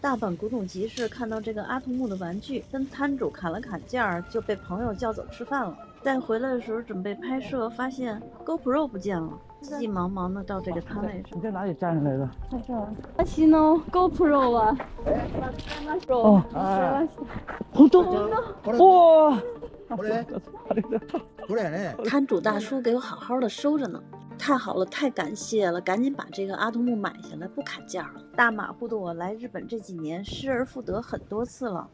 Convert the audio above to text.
大阪古董集市看到这个阿童木的玩具，跟摊主砍了砍价，就被朋友叫走吃饭了。带回来的时候准备拍摄，发现 GoPro 不见了，急急忙忙的到这个摊位上。你在哪里站下来的？在这儿。私の GoPro は哦，あ本当？哇！ーこれあれだ。これやね摊主大叔给我好好的收着呢， 太好了，太感谢了，赶紧把这个阿童木买下来，不砍价了。大马虎的我来日本这几年失而复得很多次了，